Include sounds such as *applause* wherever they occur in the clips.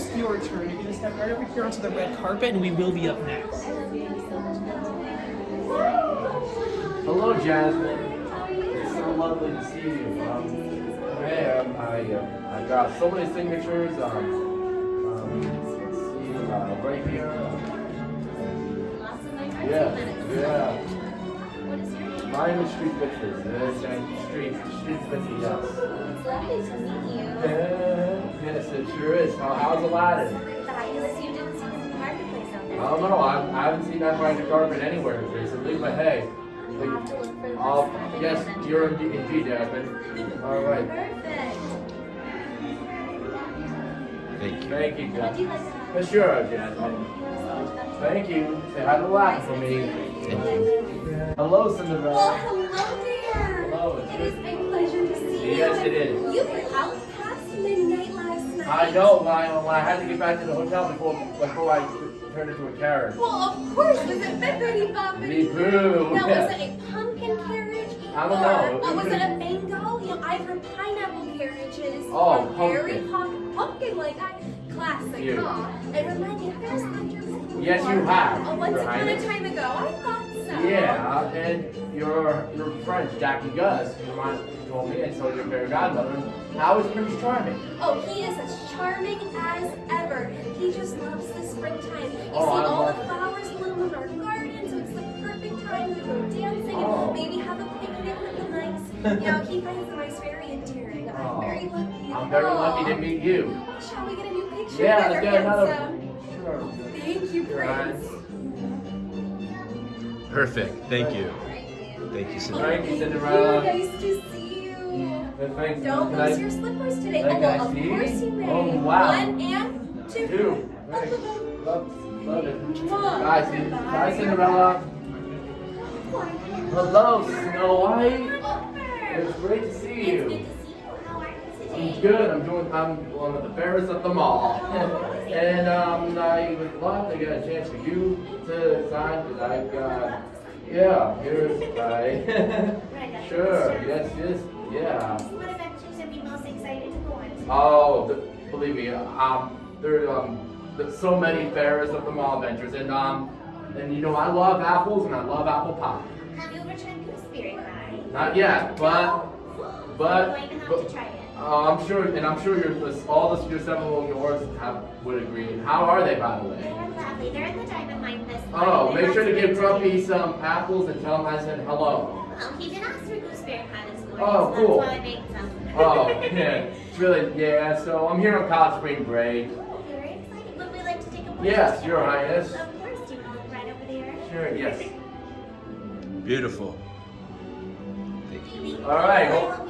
almost your turn. You're gonna step right over here onto the red carpet, and we will be up next. Hello, Jasmine. It's so lovely to see you. Um, hey, um, I uh, I got so many signatures. Um, um, let's see, uh, right here. Lots Yeah, yeah. What is your name? My name is Street Pictures. Uh, Street Street Pictures. Yes. It's lovely to meet you. Yeah, yes, it sure is. How, how's Aladdin? Fabulous. You didn't see him in the marketplace out I don't know. I, I haven't seen that kind of carpet anywhere recently, but hey. You have to look for the Oh, best carpet yes, inventor. you're indeed, indeed Jasmine. All right. Perfect. Thank you. Thank you, Jasmine. you like to have For sure, Jasmine. Thank you. Say hi to Aladdin for me. Thank you. Hello, Cinderella. hello there. Hello, it's It is good. a pleasure to see you. Yes, it is. You were out I know. I, I had to get back to the hotel before before I turned into a carrot. Well, of course. Was it Bippity Boppity Me too. Now, was it a pumpkin carriage? *laughs* I don't or, know. Or uh, was it a mango? You know, I've heard pineapple carriages. Oh, or berry pumpkin. pump, pumpkin like I. Classic, huh? It reminds me, have I met you before? Yes, you have, Oh, once upon a time ago. I thought. Yeah, and your your friend Jackie Gus remind, told me, and so your fairy godmother. How is Prince Charming? Oh, he is as charming as ever. He just loves the springtime. You Oh, see I all the flowers bloom in our garden, so it's the perfect time to go dancing Oh. and maybe have a picnic with the mice. You know, he finds the mice very endearing. Oh. I'm very lucky. I'm very lucky to meet you. Shall we get a new picture? Yeah, let's get another. Sure. Thank you, Prince. Highness. Perfect. Thank you. Thank you, Cinderella. Thank you, Cinderella. Nice to see you. Good, Thanks. Don't lose your slippers today. Oh, well, of see? course you may. Oh, wow. One and two. Two. Both Thanks. of oh, them. Oh. Love, love it. Mwah. Bye, Cin- Bye, Cinderella. Hello, Snow White. It's great to see you. I'm good. I'm doing. I'm one of the fairest of them all. and um, I would love to get a chance for you to sign because I've got. Yeah, here's I. *laughs* sure. Yes. Yes. Yeah. What adventures most excited to go on? Oh, the, believe me, um, there um, there's so many fairest of them all adventures, and um, and you know I love apples and I love apple pie. Have you ever tried gooseberry pie? Not yet, but but. You're going to have but to try it. Uh, I'm sure, and I'm sure your all the your several yours have would agree. How are they, by the way? They're lovely. They're in the diamond mine this Oh, morning. make sure to give Grumpy some apples and tell him I said hello. Well, he did ask for gooseberry pie this morning, Oh, so cool. that's why I made some. Oh, yeah, It's really, yeah. So I'm here on college spring break. Oh, very exciting. Would we like to take a photo Yes, together? Your Highness. Of course, do you want to look right over there? Sure, yes. Beautiful. Thank you. All right, well-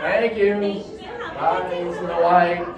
Thank you. Thank you. Bye. Snow White.